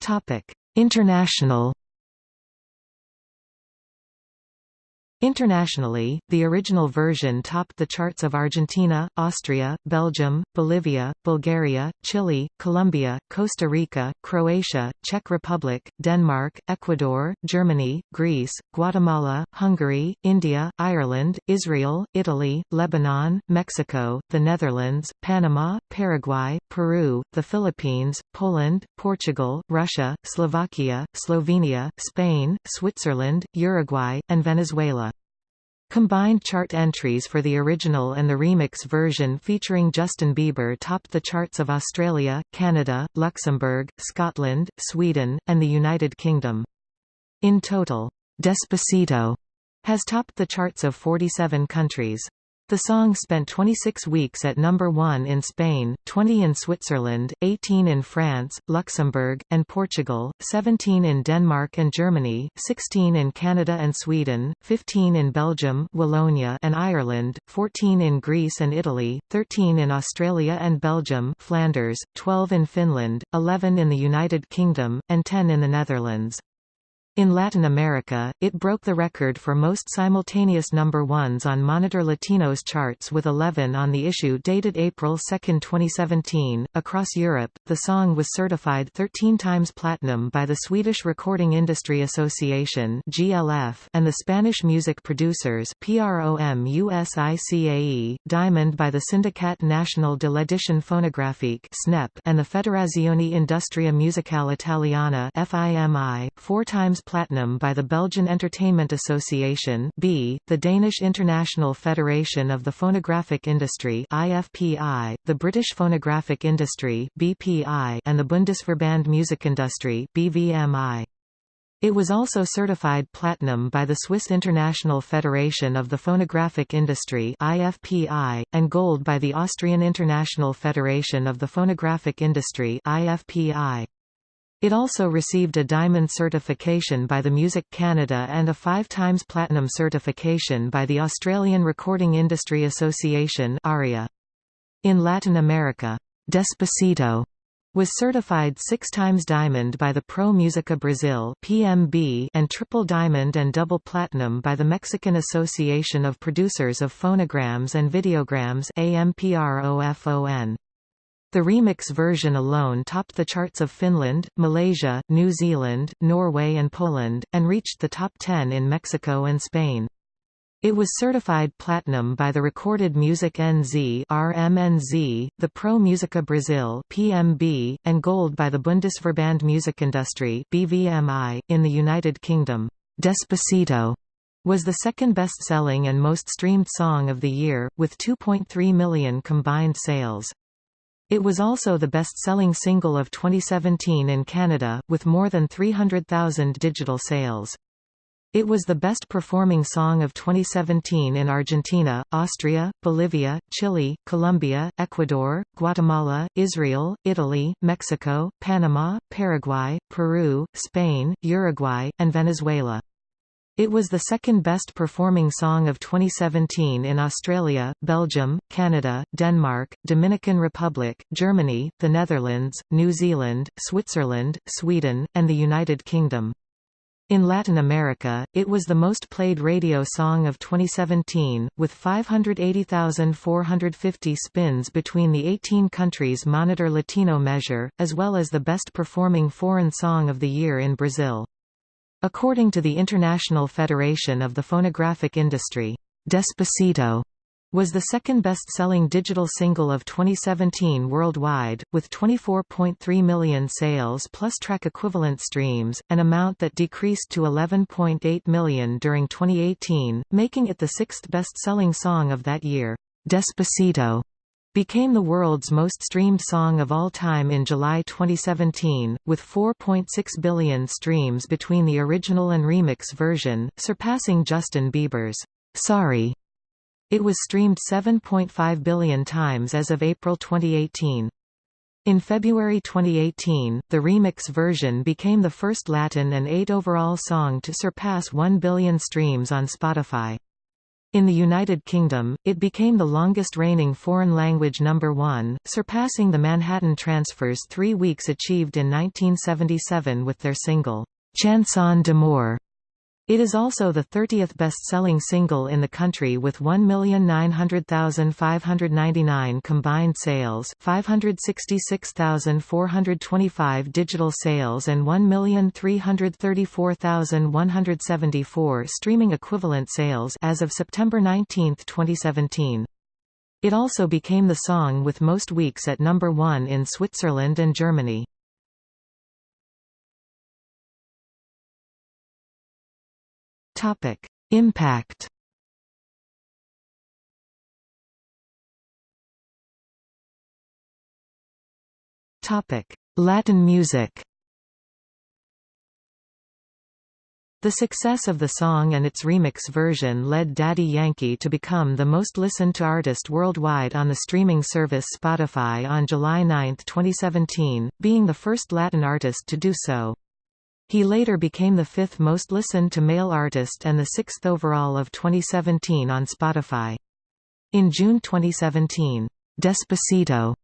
Topic: International Internationally, the original version topped the charts of Argentina, Austria, Belgium, Bolivia, Bulgaria, Chile, Colombia, Costa Rica, Croatia, Czech Republic, Denmark, Ecuador, Germany, Greece, Guatemala, Hungary, India, Ireland, Israel, Italy, Lebanon, Mexico, the Netherlands, Panama, Paraguay, Peru, the Philippines, Poland, Portugal, Russia, Slovakia, Slovenia, Spain, Switzerland, Uruguay, and Venezuela. Combined chart entries for the original and the remix version featuring Justin Bieber topped the charts of Australia, Canada, Luxembourg, Scotland, Sweden, and the United Kingdom. In total, Despacito has topped the charts of 47 countries. The song spent 26 weeks at number 1 in Spain, 20 in Switzerland, 18 in France, Luxembourg, and Portugal, 17 in Denmark and Germany, 16 in Canada and Sweden, 15 in Belgium Wallonia and Ireland, 14 in Greece and Italy, 13 in Australia and Belgium Flanders, 12 in Finland, 11 in the United Kingdom, and 10 in the Netherlands. In Latin America, it broke the record for most simultaneous number ones on Monitor Latino's charts with 11 on the issue dated April 2, 2017. Across Europe, the song was certified 13 times platinum by the Swedish Recording Industry Association (GLF) and the Spanish Music Producers (PROMUSICAE), diamond by the Sindicat Nacional de l'Edición Fonográfica (SNEP) and the Federazione Industria Musicale Italiana (FIMI), four times platinum by the Belgian Entertainment Association B, the Danish International Federation of the Phonographic Industry IFPI, the British Phonographic Industry BPI, and the Bundesverband Musikindustrie BVMI. It was also certified platinum by the Swiss International Federation of the Phonographic Industry IFPI, and gold by the Austrian International Federation of the Phonographic Industry IFPI. It also received a diamond certification by the Music Canada and a five times platinum certification by the Australian Recording Industry Association ARIA. In Latin America, Despacito was certified six times diamond by the Pro Musica Brazil PMB and triple diamond and double platinum by the Mexican Association of Producers of Phonograms and Videograms AMPROFON. The remix version alone topped the charts of Finland, Malaysia, New Zealand, Norway and Poland, and reached the top 10 in Mexico and Spain. It was certified platinum by the Recorded Music NZ RMNZ, the Pro Musica Brazil PMB, and gold by the Bundesverband Musikindustrie BVMI, in the United Kingdom. Despacito was the second best-selling and most streamed song of the year, with 2.3 million combined sales. It was also the best-selling single of 2017 in Canada, with more than 300,000 digital sales. It was the best-performing song of 2017 in Argentina, Austria, Bolivia, Chile, Colombia, Ecuador, Guatemala, Israel, Italy, Mexico, Panama, Paraguay, Peru, Spain, Uruguay, and Venezuela. It was the second best performing song of 2017 in Australia, Belgium, Canada, Denmark, Dominican Republic, Germany, the Netherlands, New Zealand, Switzerland, Sweden, and the United Kingdom. In Latin America, it was the most played radio song of 2017, with 580,450 spins between the 18 countries Monitor Latino measure, as well as the best performing foreign song of the year in Brazil. According to the International Federation of the Phonographic Industry, Despacito was the second best-selling digital single of 2017 worldwide, with 24.3 million sales plus track equivalent streams, an amount that decreased to 11.8 million during 2018, making it the sixth best-selling song of that year. Despacito became the world's most streamed song of all time in July 2017, with 4.6 billion streams between the original and remix version, surpassing Justin Bieber's Sorry. It was streamed 7.5 billion times as of April 2018. In February 2018, the remix version became the first Latin and 8 overall song to surpass 1 billion streams on Spotify. In the United Kingdom, it became the longest reigning foreign language number one, surpassing the Manhattan Transfers' three weeks achieved in 1977 with their single, Chanson d'amour. It is also the 30th best-selling single in the country with 1,900,599 combined sales 566,425 digital sales and 1,334,174 streaming equivalent sales as of September 19, 2017. It also became the song with most weeks at number one in Switzerland and Germany. Topic: Impact. Topic: Latin music. The success of the song and its remix version led Daddy Yankee to become the most listened to artist worldwide on the streaming service Spotify on July 9, 2017, being the first Latin artist to do so. He later became the fifth most listened to male artist and the sixth overall of 2017 on Spotify. In June 2017, Despacito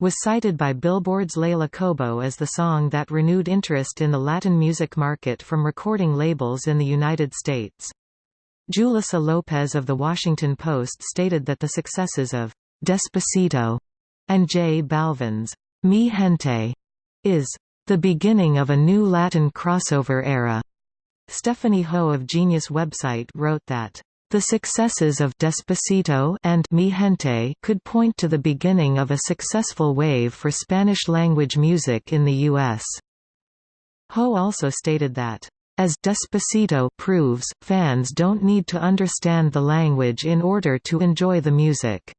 was cited by Billboard's Leila Cobo as the song that renewed interest in the Latin music market from recording labels in the United States. Julissa Lopez of The Washington Post stated that the successes of Despacito and J Balvin's Mi Gente is the beginning of a new Latin crossover era. Stephanie Ho of Genius website wrote that the successes of Despacito and Mi Gente could point to the beginning of a successful wave for Spanish-language music in the U.S. Ho also stated that, as Despacito proves, fans don't need to understand the language in order to enjoy the music.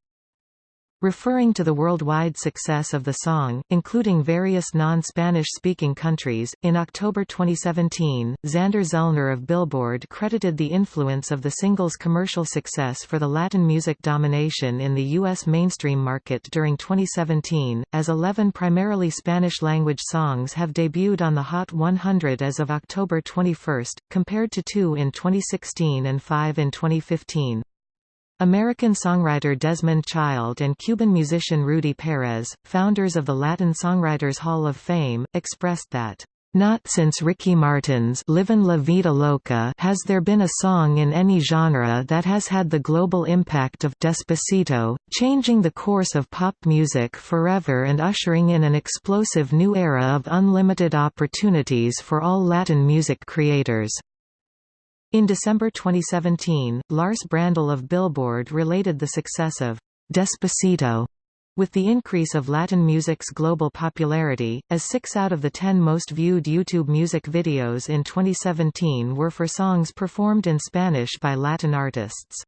Referring to the worldwide success of the song, including various non-Spanish speaking countries, in October 2017, Xander Zellner of Billboard credited the influence of the single's commercial success for the Latin music domination in the U.S. mainstream market during 2017, as 11 primarily Spanish-language songs have debuted on the Hot 100 as of October 21, compared to two in 2016 and five in 2015. American songwriter Desmond Child and Cuban musician Rudy Perez, founders of the Latin Songwriters Hall of Fame, expressed that, "...not since Ricky Martin's Livin' La Vida Loca has there been a song in any genre that has had the global impact of Despacito, changing the course of pop music forever and ushering in an explosive new era of unlimited opportunities for all Latin music creators." In December 2017, Lars Brandle of Billboard related the success of Despacito with the increase of Latin music's global popularity, as six out of the ten most viewed YouTube music videos in 2017 were for songs performed in Spanish by Latin artists.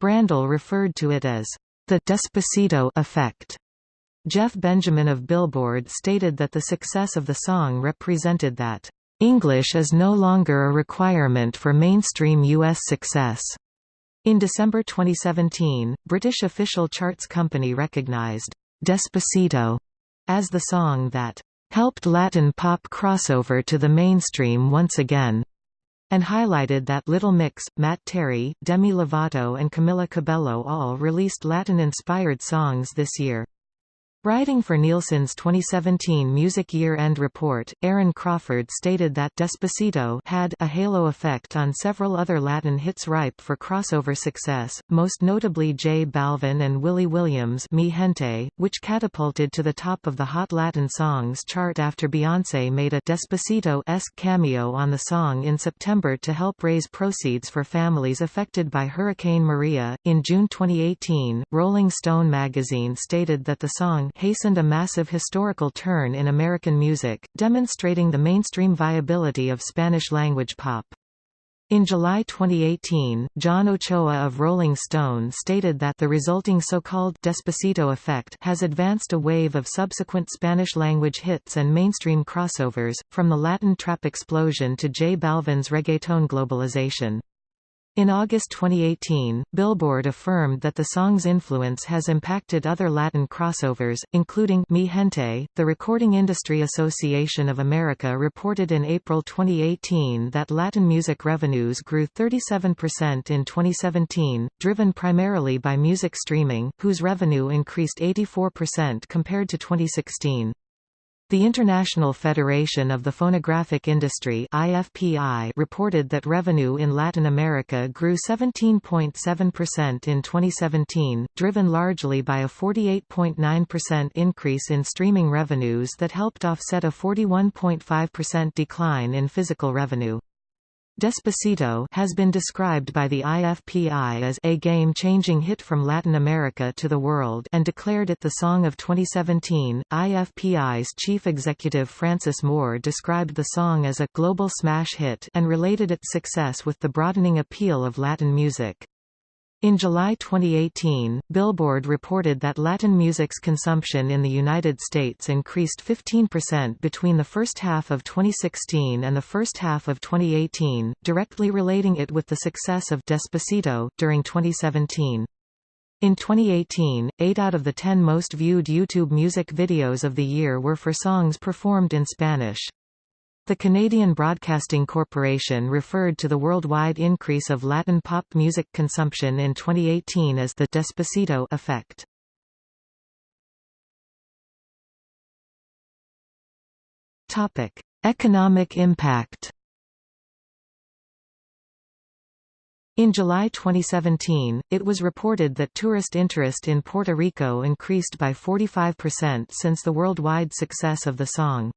Brandle referred to it as the Despacito effect. Jeff Benjamin of Billboard stated that the success of the song represented that English is no longer a requirement for mainstream U.S. success. In December 2017, British official charts company recognized Despacito as the song that helped Latin pop crossover to the mainstream once again, and highlighted that Little Mix, Matt Terry, Demi Lovato and Camila Cabello all released Latin-inspired songs this year. Writing for Nielsen's 2017 Music Year-End Report, Aaron Crawford stated that Despacito had a halo effect on several other Latin hits ripe for crossover success, most notably J Balvin and Willy Williams' Mi Gente, which catapulted to the top of the Hot Latin Songs chart after Beyoncé made a Despacito-esque cameo on the song in September to help raise proceeds for families affected by Hurricane Maria. In June 2018, Rolling Stone magazine stated that the song hastened a massive historical turn in American music, demonstrating the mainstream viability of Spanish-language pop. In July 2018, John Ochoa of Rolling Stone stated that the resulting so-called Despacito effect has advanced a wave of subsequent Spanish-language hits and mainstream crossovers, from the Latin trap explosion to J Balvin's reggaeton globalization. In August 2018, Billboard affirmed that the song's influence has impacted other Latin crossovers, including Mi Gente. The Recording Industry Association of America reported in April 2018 that Latin music revenues grew 37% in 2017, driven primarily by music streaming, whose revenue increased 84% compared to 2016. The International Federation of the Phonographic Industry IFPI reported that revenue in Latin America grew 17.7% in 2017, driven largely by a 48.9% increase in streaming revenues that helped offset a 41.5% decline in physical revenue. Despacito has been described by the IFPI as a game-changing hit from Latin America to the world and declared it the song of 2017. IFPI's chief executive Frances Moore described the song as a global smash hit and related its success with the broadening appeal of Latin music. In July 2018, Billboard reported that Latin music's consumption in the United States increased 15% between the first half of 2016 and the first half of 2018, directly relating it with the success of Despacito, during 2017. In 2018, 8 out of the 10 most viewed YouTube music videos of the year were for songs performed in Spanish. The Canadian Broadcasting Corporation referred to the worldwide increase of Latin pop music consumption in 2018 as the Despacito effect. Topic: Economic impact. In July 2017, it was reported that tourist interest in Puerto Rico increased by 45% since the worldwide success of the song.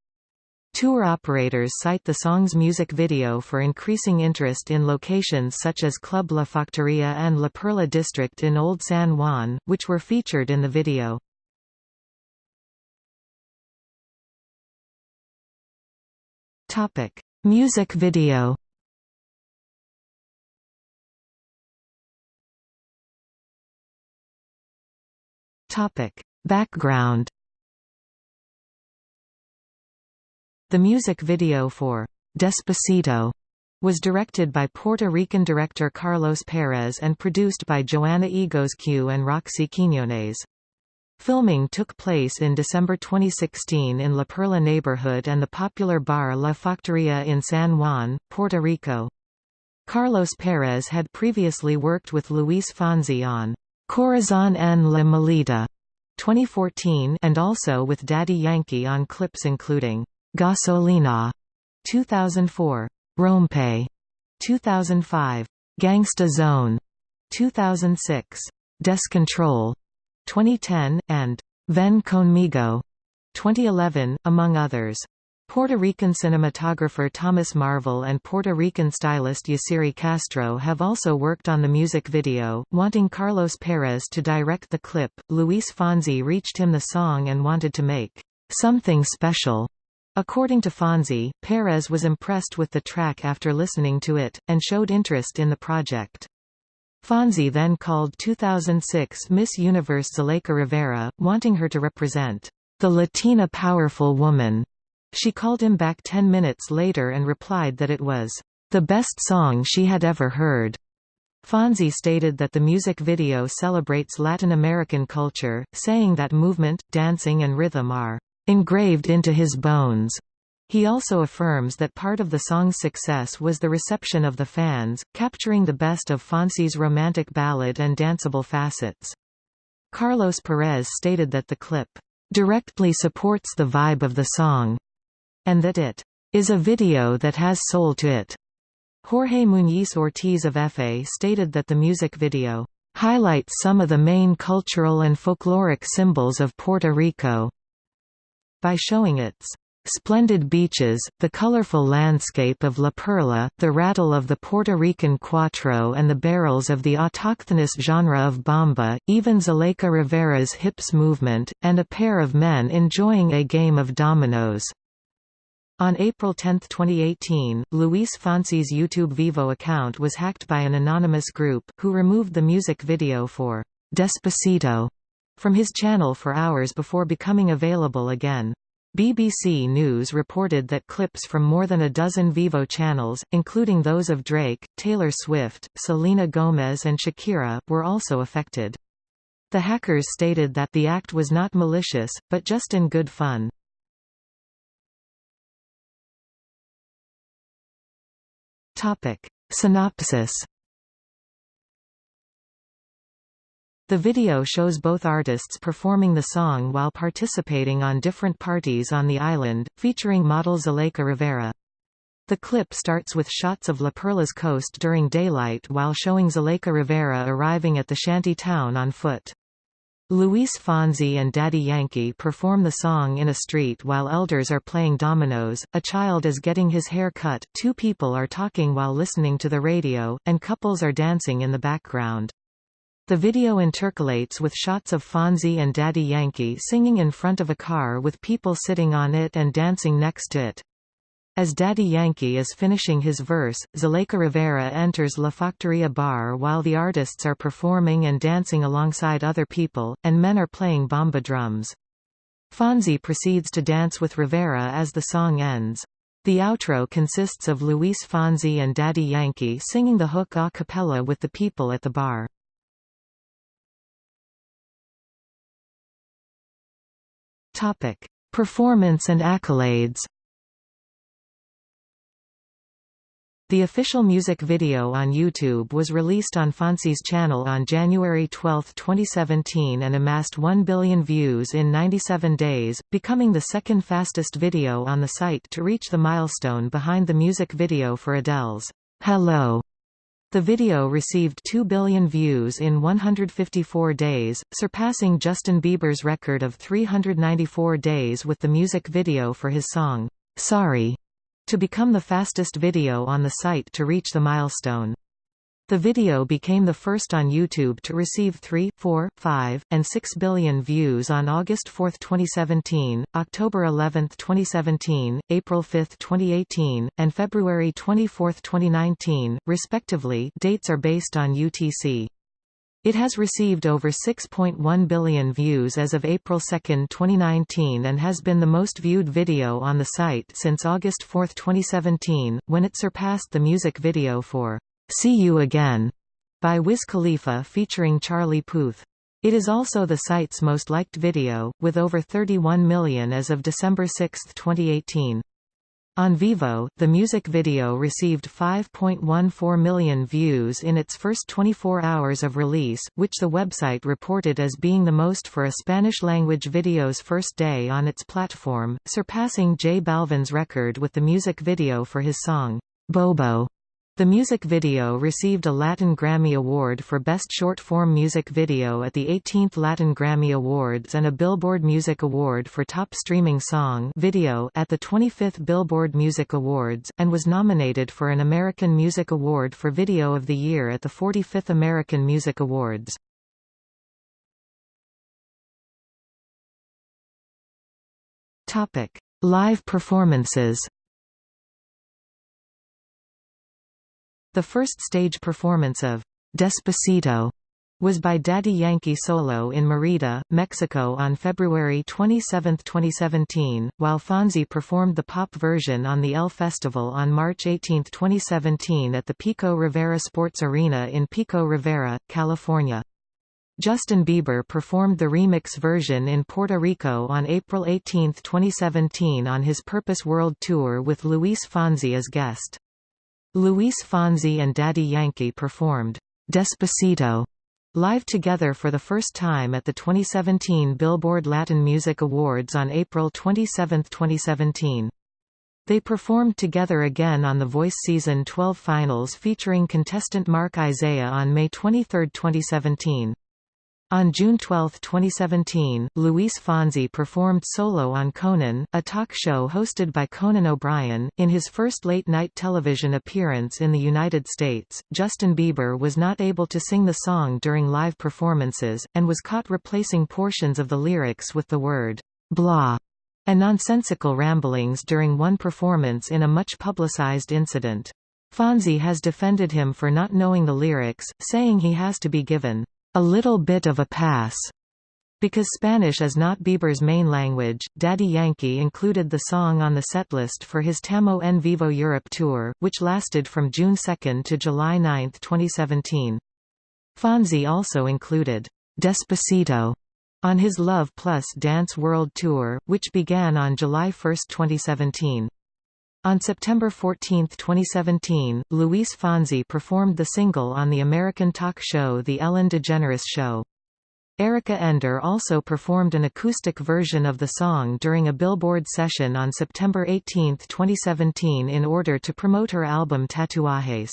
Tour operators cite the song's music video for increasing interest in locations such as Club La Factoria and La Perla district in Old San Juan, which were featured in the video. Topic: Music video Topic: Background The music video for Despacito was directed by Puerto Rican director Carlos Perez and produced by Joana Egozcue and Roxy Quiñones. Filming took place in December 2016 in La Perla neighborhood and the popular bar La Factoria in San Juan, Puerto Rico. Carlos Perez had previously worked with Luis Fonsi on Corazon en la Maleta 2014 and also with Daddy Yankee on clips including Gasolina 2004, Rompe 2005, Gangsta Zone 2006, Descontrol 2010, and Ven Conmigo 2011, among others. Puerto Rican cinematographer Thomas Marvel and Puerto Rican stylist Yasiri Castro have also worked on the music video, wanting Carlos Perez to direct the clip. Luis Fonsi reached him the song and wanted to make something special According to Fonsi, Perez was impressed with the track after listening to it, and showed interest in the project. Fonsi then called 2006 Miss Universe Zuleika Rivera, wanting her to represent the Latina powerful woman. She called him back ten minutes later and replied that it was the best song she had ever heard. Fonsi stated that the music video celebrates Latin American culture, saying that movement, dancing and rhythm are engraved into his bones. He also affirms that part of the song's success was the reception of the fans, capturing the best of Fonsi's romantic ballad and danceable facets. Carlos Perez stated that the clip directly supports the vibe of the song, and that it is a video that has soul to it. Jorge Muñiz Ortiz of EFE stated that the music video highlights some of the main cultural and folkloric symbols of Puerto Rico by showing its splendid beaches, the colorful landscape of La Perla, the rattle of the Puerto Rican cuatro and the barrels of the autochthonous genre of bomba, even Zuleika Rivera's hips movement, and a pair of men enjoying a game of dominoes. On April 10, 2018, Luis Fonsi's YouTube Vevo account was hacked by an anonymous group, who removed the music video for Despacito from his channel for hours before becoming available again. BBC News reported that clips from more than a dozen Vevo channels, including those of Drake, Taylor Swift, Selena Gomez and Shakira, were also affected. The hackers stated that the act was not malicious, but just in good fun. Synopsis The video shows both artists performing the song while participating on different parties on the island, featuring model Zuleika Rivera. The clip starts with shots of La Perla's coast during daylight while showing Zuleika Rivera arriving at the shanty town on foot. Luis Fonsi and Daddy Yankee perform the song in a street while elders are playing dominoes, a child is getting his hair cut, two people are talking while listening to the radio, and couples are dancing in the background. The video intercalates with shots of Fonsi and Daddy Yankee singing in front of a car with people sitting on it and dancing next to it. As Daddy Yankee is finishing his verse, Zuleika Rivera enters La Factoria bar while the artists are performing and dancing alongside other people, and men are playing bomba drums. Fonsi proceeds to dance with Rivera as the song ends. The outro consists of Luis Fonsi and Daddy Yankee singing the hook a cappella with the people at the bar. Topic: Performance and accolades. The official music video on YouTube was released on Fonsi's channel on January 12, 2017 and amassed 1 billion views in 97 days, becoming the second fastest video on the site to reach the milestone behind the music video for Adele's Hello the video received 2 billion views in 154 days, surpassing Justin Bieber's record of 394 days with the music video for his song, Sorry, to become the fastest video on the site to reach the milestone. The video became the first on YouTube to receive 3, 4, 5, and 6 billion views on August 4, 2017, October 11, 2017, April 5, 2018, and February 24, 2019, respectively dates are based on UTC. It has received over 6.1 billion views as of April 2, 2019 and has been the most viewed video on the site since August 4, 2017, when it surpassed the music video for See You Again by Wiz Khalifa featuring Charlie Puth. It is also the site's most liked video, with over 31 million as of December 6, 2018. On Vevo, the music video received 5.14 million views in its first 24 hours of release, which the website reported as being the most for a Spanish-language video's first day on its platform, surpassing J Balvin's record with the music video for his song, Bobo. The music video received a Latin Grammy Award for Best Short-Form Music Video at the 18th Latin Grammy Awards and a Billboard Music Award for Top Streaming Song video at the 25th Billboard Music Awards, and was nominated for an American Music Award for Video of the Year at the 45th American Music Awards. Live performances The first stage performance of Despacito was by Daddy Yankee solo in Merida, Mexico on February 27, 2017, while Fonsi performed the pop version on the El Festival on March 18, 2017 at the Pico Rivera Sports Arena in Pico Rivera, California. Justin Bieber performed the remix version in Puerto Rico on April 18, 2017 on his Purpose World Tour with Luis Fonsi as guest. Luis Fonsi and Daddy Yankee performed Despacito live together for the first time at the 2017 Billboard Latin Music Awards on April 27, 2017. They performed together again on The Voice Season 12 finals featuring contestant Mark Isaiah on May 23, 2017. On June 12, 2017, Luis Fonsi performed solo on Conan, a talk show hosted by Conan O'Brien. In his first late-night television appearance in the United States, Justin Bieber was not able to sing the song during live performances, and was caught replacing portions of the lyrics with the word, blah, and nonsensical ramblings during one performance in a much publicized incident. Fonsi has defended him for not knowing the lyrics, saying he has to be given a little bit of a pass. Because Spanish is not Bieber's main language, Daddy Yankee included the song on the setlist for his Tamo en Vivo Europe tour, which lasted from June 2 to July 9, 2017. Fonsi also included Despacito on his Love Plus Dance World Tour, which began on July 1, 2017. On September 14, 2017, Luis Fonsi performed the single on the American talk show The Ellen DeGeneres Show. Erica Ender also performed an acoustic version of the song during a Billboard session on September 18, 2017 in order to promote her album Tatuajes.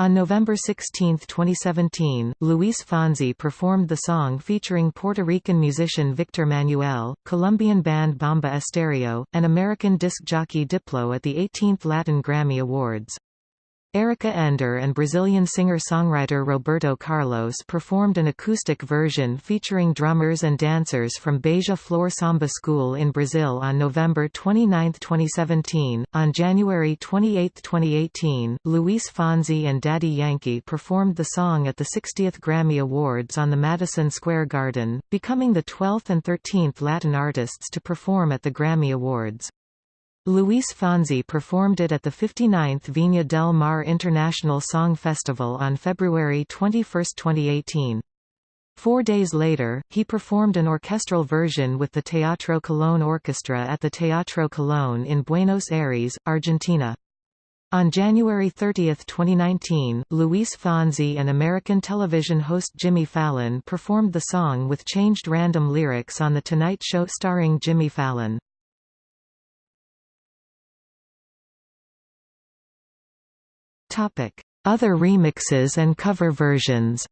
On November 16, 2017, Luis Fonsi performed the song featuring Puerto Rican musician Victor Manuelle, Colombian band Bomba Estéreo, and American disc jockey Diplo at the 18th Latin Grammy Awards. Erica Ender and Brazilian singer-songwriter Roberto Carlos performed an acoustic version featuring drummers and dancers from Beija Flor Samba School in Brazil on November 29, 2017. On January 28, 2018, Luis Fonsi and Daddy Yankee performed the song at the 60th Grammy Awards on the Madison Square Garden, becoming the 12th and 13th Latin artists to perform at the Grammy Awards. Luis Fonsi performed it at the 59th Viña del Mar International Song Festival on February 21, 2018. Four days later, he performed an orchestral version with the Teatro Colón Orchestra at the Teatro Colón in Buenos Aires, Argentina. On January 30, 2019, Luis Fonsi and American television host Jimmy Fallon performed the song with changed random lyrics on The Tonight Show starring Jimmy Fallon. Other remixes and cover versions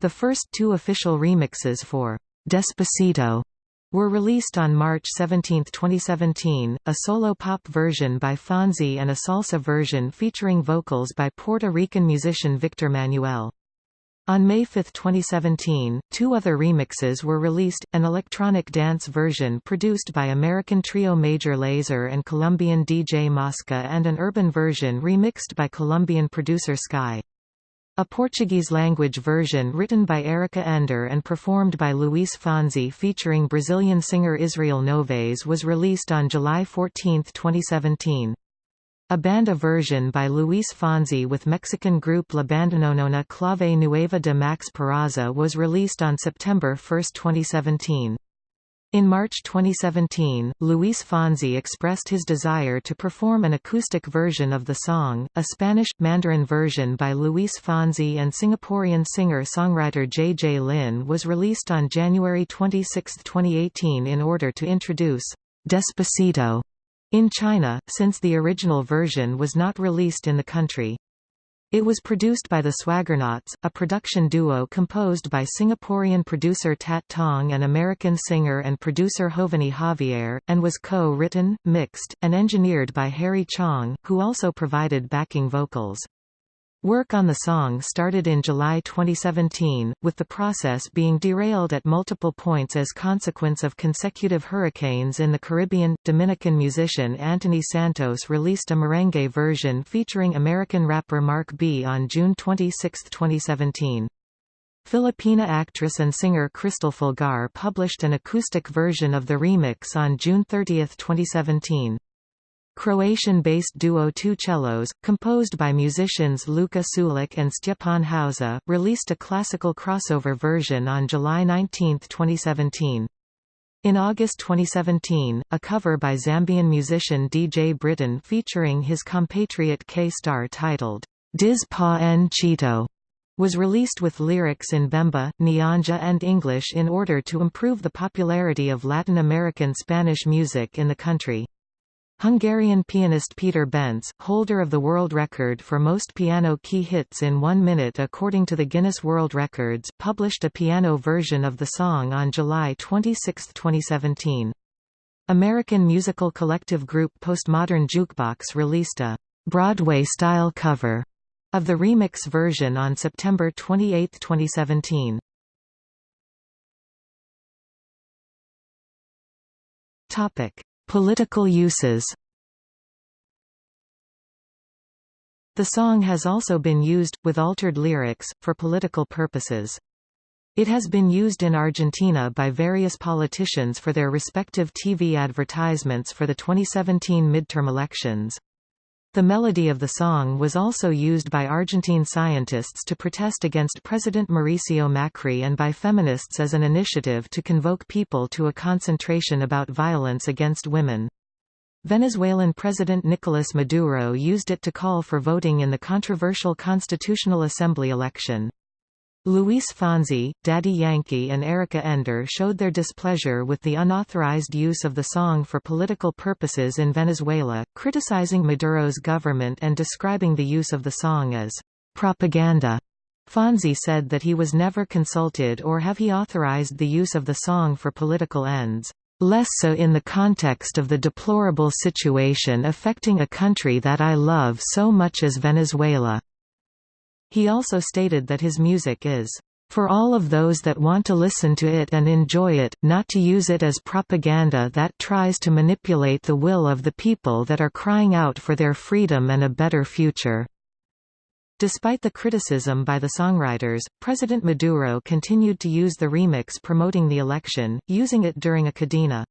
The first two official remixes for Despacito were released on March 17, 2017, a solo pop version by Fonsi and a salsa version featuring vocals by Puerto Rican musician Victor Manuelle. On May 5, 2017, two other remixes were released, an electronic dance version produced by American trio Major Lazer and Colombian DJ Mosca and an urban version remixed by Colombian producer Sky. A Portuguese-language version written by Erica Ender and performed by Luis Fonsi featuring Brazilian singer Israel Novaes was released on July 14, 2017. A banda version by Luis Fonsi with Mexican group La Bandononona Clave Nueva de Max Peraza was released on September 1, 2017. In March 2017, Luis Fonsi expressed his desire to perform an acoustic version of the song. A Spanish, Mandarin version by Luis Fonsi and Singaporean singer-songwriter J. J. Lin was released on January 26, 2018 in order to introduce Despacito in China, since the original version was not released in the country. It was produced by the Swaggernauts, a production duo composed by Singaporean producer Tat Tong and American singer and producer Jovany Javier, and was co-written, mixed, and engineered by Harry Chong, who also provided backing vocals. Work on the song started in July 2017, with the process being derailed at multiple points as consequence of consecutive hurricanes in the Caribbean. Dominican musician Anthony Santos released a merengue version featuring American rapper Mark B on June 26, 2017. Filipina actress and singer Kristel Fulgar published an acoustic version of the remix on June 30, 2017. Croatian-based duo Two Cellos, composed by musicians Luka Sulic and Stjepan Hauser, released a classical crossover version on July 19, 2017. In August 2017, a cover by Zambian musician DJ Britain featuring his compatriot K-Star titled, Diz Pa en Chito, was released with lyrics in Bemba, Nyanja and English in order to improve the popularity of Latin American Spanish music in the country. Hungarian pianist Peter Bence, holder of the world record for most piano key hits in one minute according to the Guinness World Records, published a piano version of the song on July 26, 2017. American musical collective group Postmodern Jukebox released a Broadway-style cover of the remix version on September 28, 2017. Topic: Political uses The song has also been used, with altered lyrics, for political purposes. It has been used in Argentina by various politicians for their respective TV advertisements for the 2017 midterm elections. The melody of the song was also used by Argentine scientists to protest against President Mauricio Macri and by feminists as an initiative to convoke people to a concentration about violence against women. Venezuelan President Nicolas Maduro used it to call for voting in the controversial Constitutional Assembly election. Luis Fonsi, Daddy Yankee and Erica Ender showed their displeasure with the unauthorized use of the song for political purposes in Venezuela, criticizing Maduro's government and describing the use of the song as propaganda. Fonsi said that he was never consulted or have he authorized the use of the song for political ends, less so in the context of the deplorable situation affecting a country that I love so much as Venezuela. He also stated that his music is for all of those that want to listen to it and enjoy it, not to use it as propaganda that tries to manipulate the will of the people that are crying out for their freedom and a better future. Despite the criticism by the songwriters, President Maduro continued to use the remix promoting the election, using it during a cadena.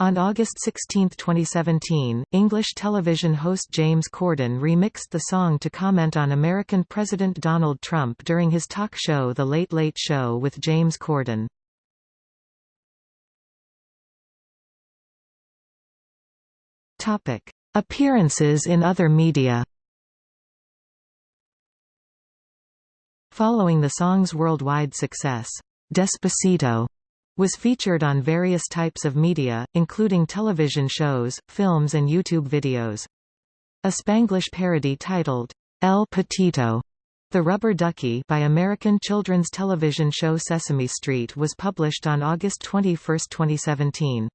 On August 16, 2017, English television host James Corden remixed the song to comment on American President Donald Trump during his talk show The Late Late Show with James Corden. Appearances in other media Following the song's worldwide success, Despacito was featured on various types of media, including television shows, films and YouTube videos. A Spanglish parody titled, El Patito, The Rubber Ducky by American children's television show Sesame Street was published on August 21, 2017.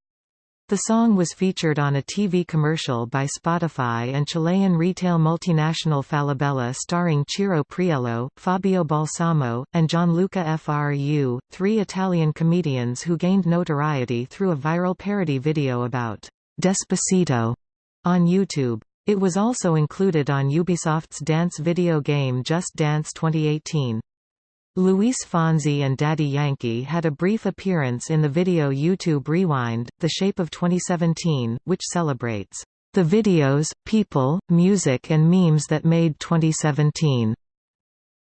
The song was featured on a TV commercial by Spotify and Chilean retail multinational Falabella starring Ciro Priello, Fabio Balsamo, and Gianluca Fru, three Italian comedians who gained notoriety through a viral parody video about Despacito on YouTube. It was also included on Ubisoft's dance video game Just Dance 2018. Luis Fonsi and Daddy Yankee had a brief appearance in the video YouTube Rewind, The Shape of 2017, which celebrates the videos, people, music and memes that made 2017.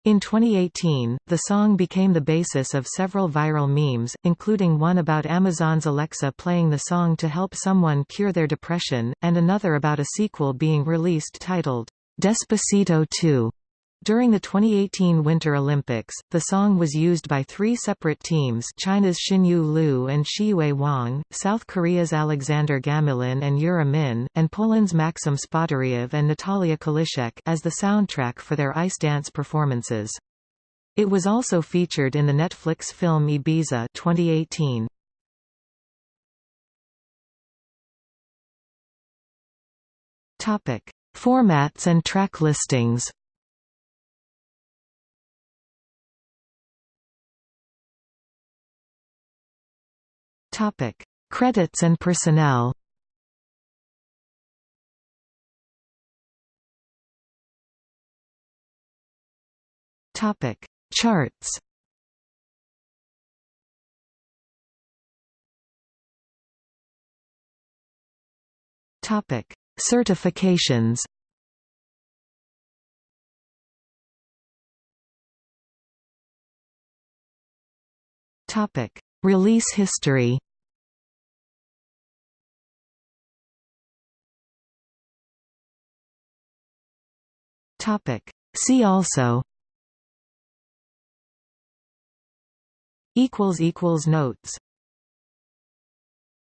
In 2018, the song became the basis of several viral memes, including one about Amazon's Alexa playing the song to help someone cure their depression, and another about a sequel being released titled, Despacito 2. During the 2018 Winter Olympics, the song was used by three separate teams China's Xinyu Liu and Shiyue Wang, South Korea's Alexander Gamelin and Yura Min, and Poland's Maksym Spodyriev and Natalia Kaliszek as the soundtrack for their ice dance performances. It was also featured in the Netflix film Ibiza 2018. Topic: Formats and track listings. Topic: Credits and personnel. Topic: Charts. Topic: Certifications. Topic: Release history. Topic. See also equals equals notes